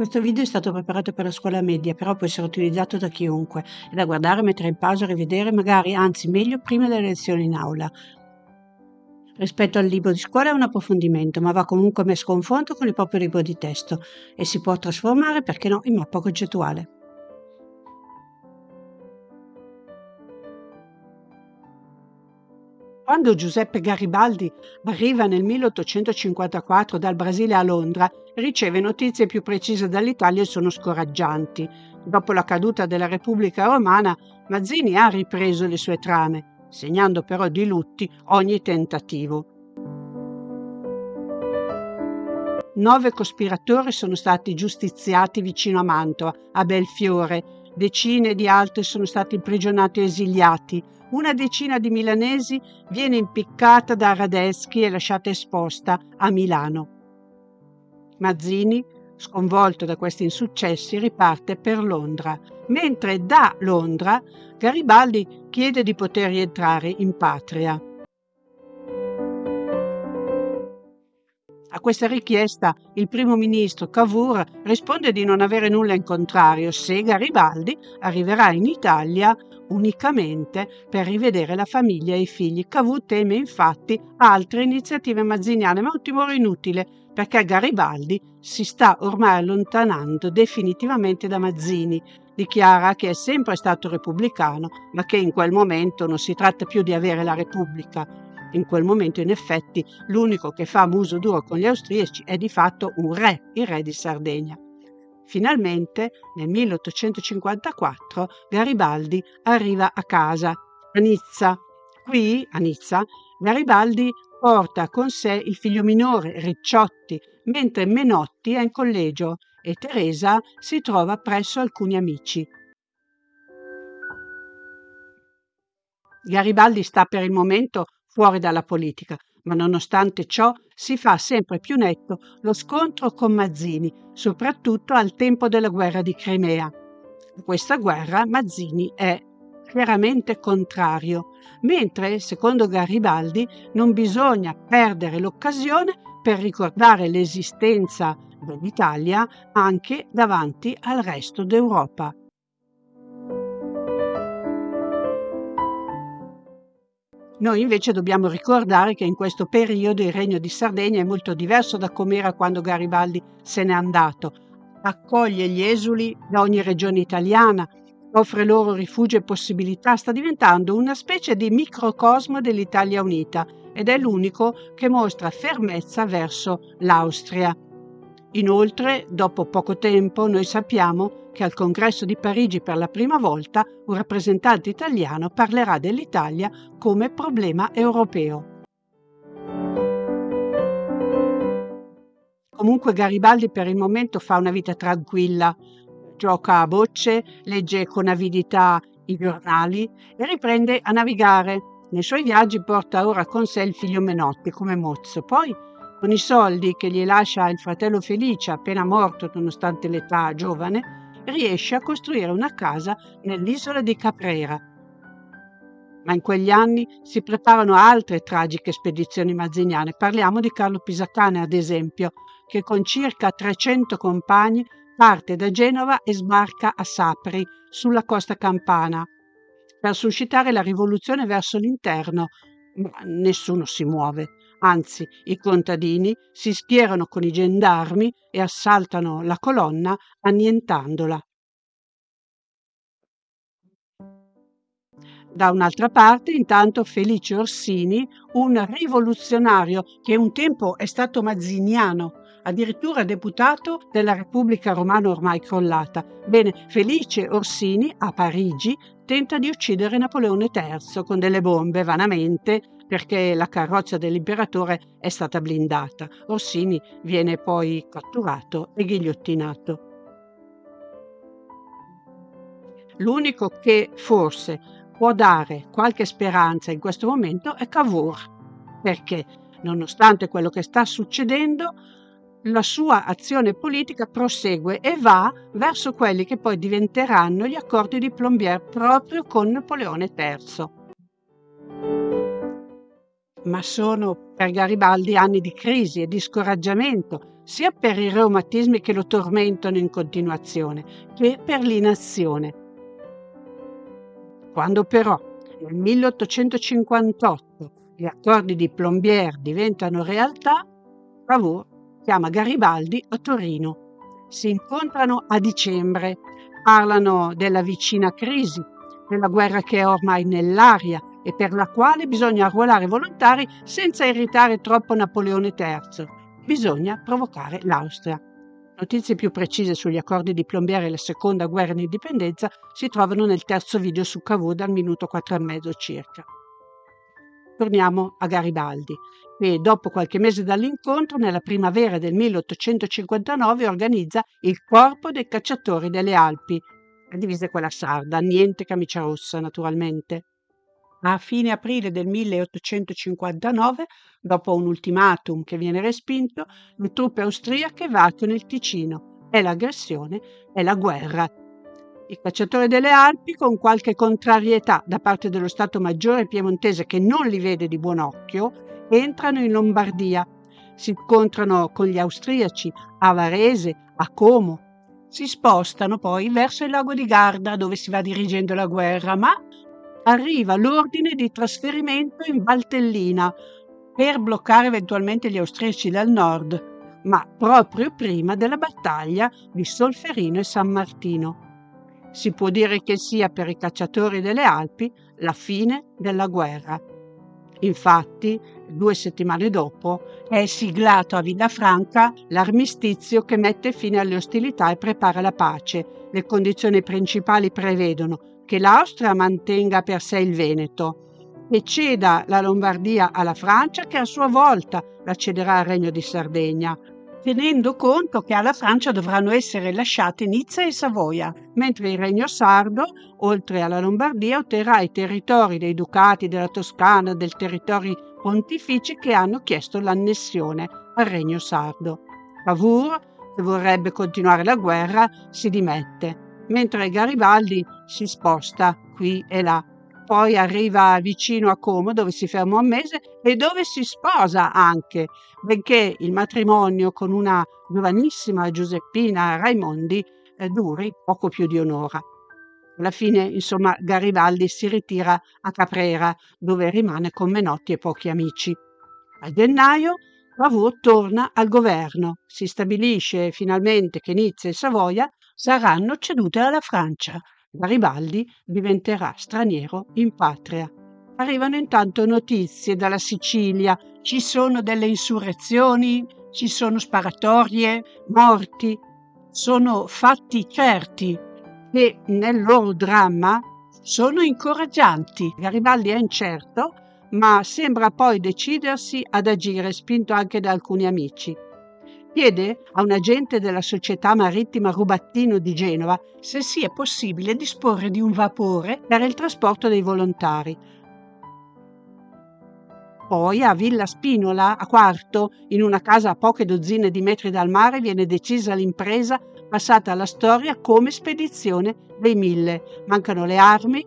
Questo video è stato preparato per la scuola media, però può essere utilizzato da chiunque. È da guardare, mettere in pausa, rivedere, magari, anzi meglio, prima delle lezioni in aula. Rispetto al libro di scuola è un approfondimento, ma va comunque messo a confronto con il proprio libro di testo e si può trasformare, perché no, in mappa concettuale. Quando Giuseppe Garibaldi arriva nel 1854 dal Brasile a Londra, riceve notizie più precise dall'Italia e sono scoraggianti. Dopo la caduta della Repubblica Romana, Mazzini ha ripreso le sue trame, segnando però di lutti ogni tentativo. Nove cospiratori sono stati giustiziati vicino a Mantova, a Belfiore, decine di altri sono stati imprigionati o esiliati, una decina di milanesi viene impiccata da Radeschi e lasciata esposta a Milano. Mazzini, sconvolto da questi insuccessi, riparte per Londra, mentre da Londra Garibaldi chiede di poter rientrare in patria. A questa richiesta il primo ministro Cavour risponde di non avere nulla in contrario se Garibaldi arriverà in Italia unicamente per rivedere la famiglia e i figli. Cavour teme infatti altre iniziative mazziniane, ma un timore inutile perché Garibaldi si sta ormai allontanando definitivamente da Mazzini. Dichiara che è sempre stato repubblicano, ma che in quel momento non si tratta più di avere la Repubblica. In quel momento, in effetti, l'unico che fa muso duro con gli austriaci è di fatto un re, il re di Sardegna. Finalmente, nel 1854, Garibaldi arriva a casa, a Nizza. Qui, a Nizza, Garibaldi porta con sé il figlio minore, Ricciotti, mentre Menotti è in collegio e Teresa si trova presso alcuni amici. Garibaldi sta per il momento fuori dalla politica, ma nonostante ciò si fa sempre più netto lo scontro con Mazzini, soprattutto al tempo della guerra di Crimea. A questa guerra Mazzini è chiaramente contrario, mentre, secondo Garibaldi, non bisogna perdere l'occasione per ricordare l'esistenza dell'Italia anche davanti al resto d'Europa. Noi invece dobbiamo ricordare che in questo periodo il regno di Sardegna è molto diverso da com'era quando Garibaldi se n'è andato. Accoglie gli esuli da ogni regione italiana, offre loro rifugio e possibilità, sta diventando una specie di microcosmo dell'Italia unita ed è l'unico che mostra fermezza verso l'Austria. Inoltre, dopo poco tempo, noi sappiamo che al congresso di Parigi per la prima volta un rappresentante italiano parlerà dell'Italia come problema europeo. Comunque Garibaldi per il momento fa una vita tranquilla, gioca a bocce, legge con avidità i giornali e riprende a navigare. Nei suoi viaggi porta ora con sé il figlio Menotti come mozzo. Poi, con i soldi che gli lascia il fratello Felice, appena morto nonostante l'età giovane, riesce a costruire una casa nell'isola di Caprera. Ma in quegli anni si preparano altre tragiche spedizioni mazziniane. Parliamo di Carlo Pisacane, ad esempio, che con circa 300 compagni parte da Genova e sbarca a Sapri, sulla costa campana, per suscitare la rivoluzione verso l'interno. Ma nessuno si muove. Anzi, i contadini si schierano con i gendarmi e assaltano la colonna annientandola. Da un'altra parte, intanto, Felice Orsini, un rivoluzionario che un tempo è stato mazziniano, addirittura deputato della Repubblica Romana ormai crollata. Bene, Felice Orsini a Parigi tenta di uccidere Napoleone III con delle bombe vanamente perché la carrozza dell'imperatore è stata blindata. Orsini viene poi catturato e ghigliottinato. L'unico che forse può dare qualche speranza in questo momento è Cavour, perché nonostante quello che sta succedendo, la sua azione politica prosegue e va verso quelli che poi diventeranno gli accordi di Plombières proprio con Napoleone III. Ma sono per Garibaldi anni di crisi e di scoraggiamento, sia per i reumatismi che lo tormentano in continuazione, che per l'inazione. Quando però nel 1858 gli accordi di Plombières diventano realtà, Cavour chiama Garibaldi a Torino. Si incontrano a dicembre, parlano della vicina crisi, della guerra che è ormai nell'aria e per la quale bisogna arruolare volontari senza irritare troppo Napoleone III. Bisogna provocare l'Austria. Notizie più precise sugli accordi di Plombiere e la seconda guerra di indipendenza si trovano nel terzo video su Cavour dal minuto 4 e mezzo circa. Torniamo a Garibaldi, che dopo qualche mese dall'incontro, nella primavera del 1859, organizza il Corpo dei Cacciatori delle Alpi. La divisa quella sarda, niente camicia rossa naturalmente. A fine aprile del 1859, dopo un ultimatum che viene respinto, le truppe austriache varcano il Ticino e l'aggressione è la guerra. I cacciatori delle Alpi, con qualche contrarietà da parte dello Stato Maggiore piemontese che non li vede di buon occhio, entrano in Lombardia. Si incontrano con gli austriaci a Varese, a Como. Si spostano poi verso il lago di Garda dove si va dirigendo la guerra, ma arriva l'ordine di trasferimento in Valtellina per bloccare eventualmente gli austriaci dal nord, ma proprio prima della battaglia di Solferino e San Martino. Si può dire che sia per i cacciatori delle Alpi la fine della guerra. Infatti, due settimane dopo, è siglato a Villafranca l'armistizio che mette fine alle ostilità e prepara la pace. Le condizioni principali prevedono che l'Austria mantenga per sé il Veneto e ceda la Lombardia alla Francia che a sua volta la cederà al Regno di Sardegna, tenendo conto che alla Francia dovranno essere lasciate Nizza e Savoia, mentre il Regno Sardo, oltre alla Lombardia, otterrà i territori dei ducati della Toscana, del territori pontifici che hanno chiesto l'annessione al Regno Sardo. Cavour, che vorrebbe continuare la guerra, si dimette mentre Garibaldi si sposta qui e là. Poi arriva vicino a Como dove si ferma un mese e dove si sposa anche, benché il matrimonio con una giovanissima Giuseppina Raimondi eh, duri poco più di un'ora. Alla fine, insomma, Garibaldi si ritira a Caprera, dove rimane con Menotti e pochi amici. A gennaio Cavour torna al governo. Si stabilisce finalmente che Nizza e Savoia saranno cedute alla Francia. Garibaldi diventerà straniero in patria. Arrivano intanto notizie dalla Sicilia, ci sono delle insurrezioni, ci sono sparatorie, morti. Sono fatti certi che nel loro dramma sono incoraggianti. Garibaldi è incerto, ma sembra poi decidersi ad agire spinto anche da alcuni amici chiede a un agente della società marittima Rubattino di Genova se sia possibile disporre di un vapore per il trasporto dei volontari. Poi a Villa Spinola, a Quarto, in una casa a poche dozzine di metri dal mare, viene decisa l'impresa passata alla storia come spedizione dei mille. Mancano le armi.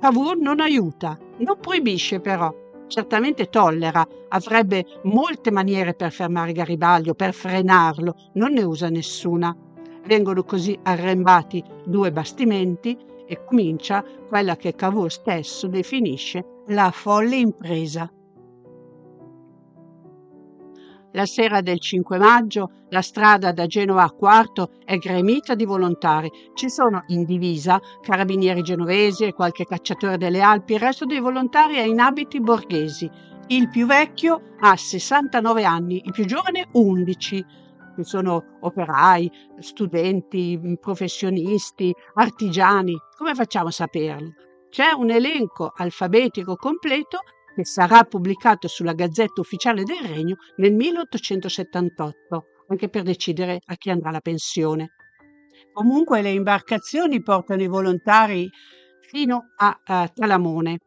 Cavour non aiuta, non proibisce però certamente tollera, avrebbe molte maniere per fermare Garibaldi o per frenarlo, non ne usa nessuna. Vengono così arrembati due bastimenti e comincia quella che Cavour stesso definisce la folle impresa. La sera del 5 maggio la strada da Genova a Quarto è gremita di volontari. Ci sono in divisa carabinieri genovesi e qualche cacciatore delle Alpi, il resto dei volontari è in abiti borghesi. Il più vecchio ha 69 anni, il più giovane 11. Ci sono operai, studenti, professionisti, artigiani. Come facciamo a saperlo? C'è un elenco alfabetico completo che sarà pubblicato sulla Gazzetta Ufficiale del Regno nel 1878, anche per decidere a chi andrà la pensione. Comunque le imbarcazioni portano i volontari fino a, a Talamone,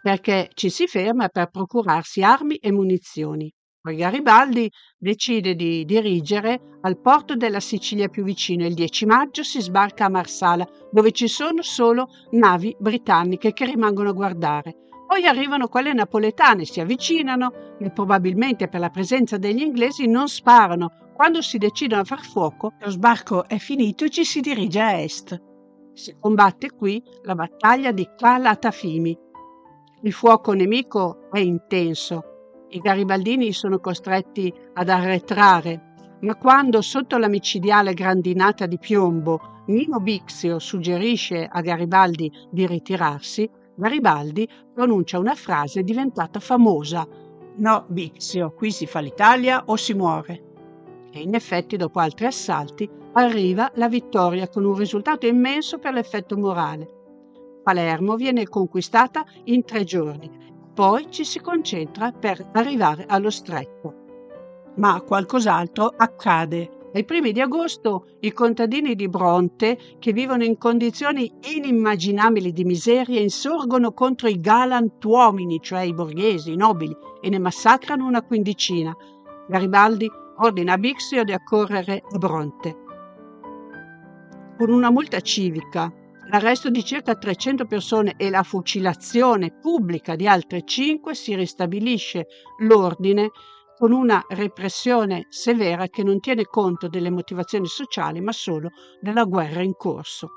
perché ci si ferma per procurarsi armi e munizioni. Poi Garibaldi decide di dirigere al porto della Sicilia più vicino. Il 10 maggio si sbarca a Marsala, dove ci sono solo navi britanniche che rimangono a guardare. Poi arrivano quelle napoletane, si avvicinano e probabilmente per la presenza degli inglesi non sparano. Quando si decidono a far fuoco, lo sbarco è finito e ci si dirige a est. Si combatte qui la battaglia di Calatafimi. Il fuoco nemico è intenso. I garibaldini sono costretti ad arretrare, ma quando sotto la micidiale grandinata di piombo Nino Bixio suggerisce a Garibaldi di ritirarsi, Garibaldi pronuncia una frase diventata famosa. No, Bixio, qui si fa l'Italia o si muore. E in effetti, dopo altri assalti, arriva la vittoria con un risultato immenso per l'effetto morale. Palermo viene conquistata in tre giorni, poi ci si concentra per arrivare allo stretto. Ma qualcos'altro accade ai primi di agosto i contadini di Bronte, che vivono in condizioni inimmaginabili di miseria, insorgono contro i galantuomini, cioè i borghesi, i nobili, e ne massacrano una quindicina. Garibaldi ordina a Bixio di accorrere a Bronte. Con una multa civica, l'arresto di circa 300 persone e la fucilazione pubblica di altre 5 si ristabilisce l'ordine con una repressione severa che non tiene conto delle motivazioni sociali ma solo della guerra in corso.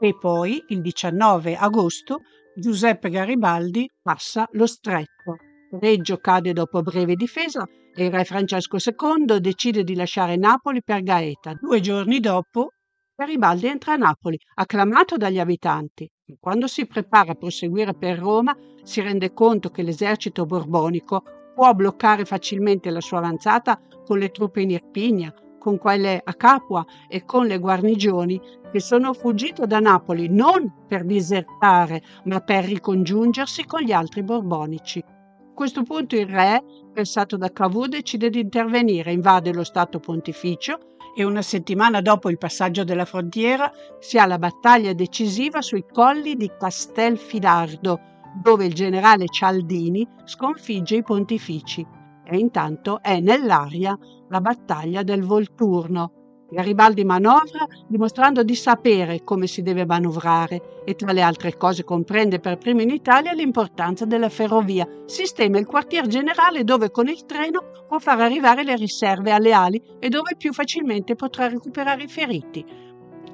E poi, il 19 agosto, Giuseppe Garibaldi passa lo stretto. Reggio cade dopo breve difesa e il re Francesco II decide di lasciare Napoli per Gaeta. Due giorni dopo, Garibaldi entra a Napoli, acclamato dagli abitanti. Quando si prepara a proseguire per Roma, si rende conto che l'esercito borbonico può bloccare facilmente la sua avanzata con le truppe in Irpinia, con quelle a Capua e con le guarnigioni che sono fuggite da Napoli non per disertare, ma per ricongiungersi con gli altri borbonici. A questo punto il re, pensato da Cavour, decide di intervenire, invade lo Stato pontificio e una settimana dopo il passaggio della frontiera si ha la battaglia decisiva sui colli di Castelfidardo, dove il generale Cialdini sconfigge i pontifici e intanto è nell'aria la battaglia del Volturno. Garibaldi manovra dimostrando di sapere come si deve manovrare e tra le altre cose comprende per primo in Italia l'importanza della ferrovia. Sistema il quartier generale dove con il treno può far arrivare le riserve alle ali e dove più facilmente potrà recuperare i feriti.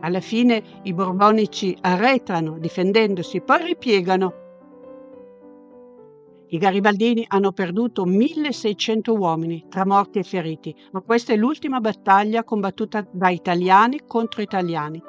Alla fine i borbonici arretrano difendendosi, poi ripiegano i garibaldini hanno perduto 1600 uomini tra morti e feriti, ma questa è l'ultima battaglia combattuta da italiani contro italiani.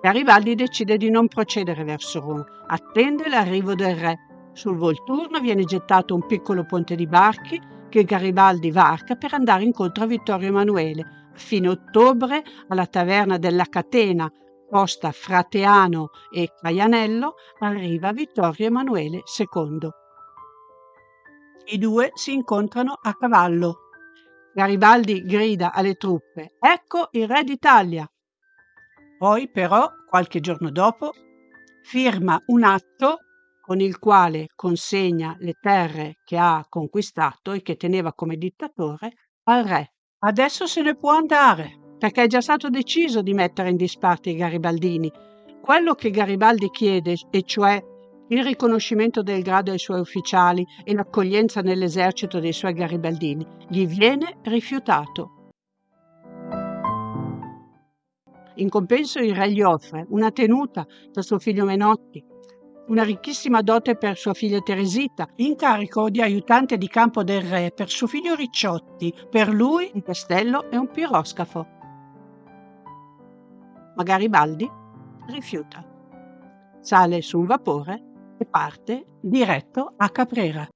Garibaldi decide di non procedere verso Roma, attende l'arrivo del re. Sul Volturno viene gettato un piccolo ponte di barchi che Garibaldi varca per andare incontro a Vittorio Emanuele. A fine ottobre, alla taverna della Catena, posta Frateano e Caianello, arriva Vittorio Emanuele II. I due si incontrano a cavallo. Garibaldi grida alle truppe: Ecco il re d'Italia. Poi, però, qualche giorno dopo, firma un atto con il quale consegna le terre che ha conquistato e che teneva come dittatore al re. Adesso se ne può andare, perché è già stato deciso di mettere in disparte i garibaldini. Quello che Garibaldi chiede, e cioè il riconoscimento del grado ai suoi ufficiali e l'accoglienza nell'esercito dei suoi garibaldini gli viene rifiutato. In compenso il re gli offre una tenuta per suo figlio Menotti, una ricchissima dote per sua figlia Teresita, incarico di aiutante di campo del re per suo figlio Ricciotti, per lui un castello e un piroscafo. Ma Garibaldi rifiuta. Sale su un vapore e parte diretto a Caprera.